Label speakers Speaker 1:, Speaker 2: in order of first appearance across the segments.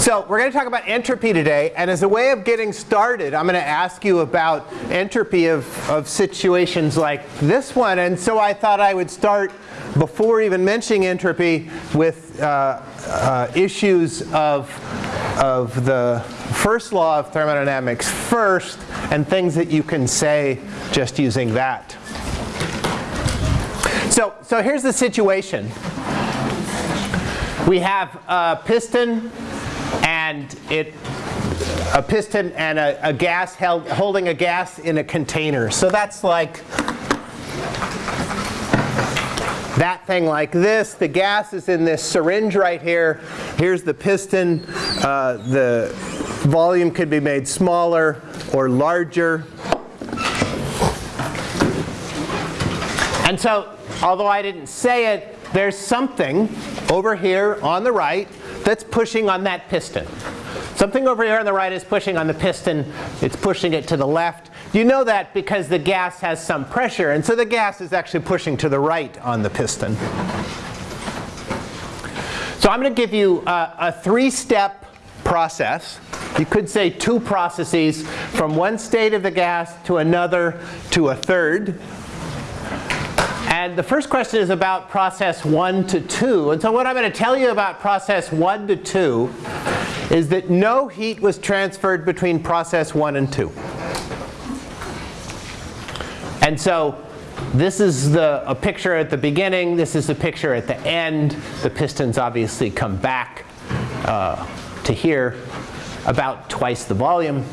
Speaker 1: So we're going to talk about entropy today. And as a way of getting started, I'm going to ask you about entropy of, of situations like this one. And so I thought I would start, before even mentioning entropy, with uh, uh, issues of, of the first law of thermodynamics first, and things that you can say just using that. So, so here's the situation. We have a piston and it a piston and a, a gas held, holding a gas in a container. So that's like that thing like this. The gas is in this syringe right here. Here's the piston. Uh, the volume could be made smaller or larger. And so, although I didn't say it, there's something over here on the right that's pushing on that piston. Something over here on the right is pushing on the piston. It's pushing it to the left. You know that because the gas has some pressure. And so the gas is actually pushing to the right on the piston. So I'm going to give you a, a three-step process. You could say two processes from one state of the gas to another to a third. And the first question is about process 1 to 2. And so what I'm going to tell you about process 1 to 2 is that no heat was transferred between process 1 and 2. And so this is the, a picture at the beginning. This is a picture at the end. The pistons obviously come back uh, to here about twice the volume.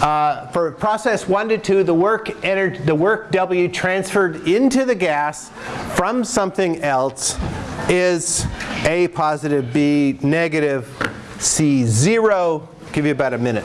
Speaker 1: Uh, for process 1 to 2, the work, entered, the work W transferred into the gas from something else is A positive, B negative, C 0. Give you about a minute.